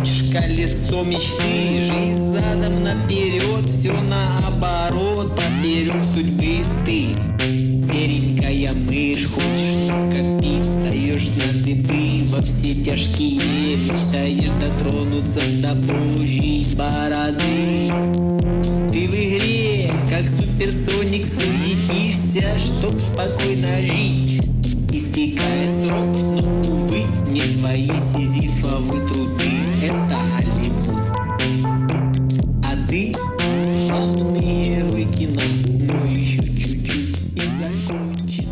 крутишь колесо мечты Жизнь задом наперед, все наоборот Поперек судьбы ты. Серенькая мышь, хочешь только пить Встаешь на дыбы во все тяжкие Мечтаешь дотронуться до божьей бороды. Ты в игре, как суперсоник Суетишься, чтоб спокойно жить. Истекая срок, но, увы, не твои сизифовые полный руки нам, но еще чуть-чуть и закончим.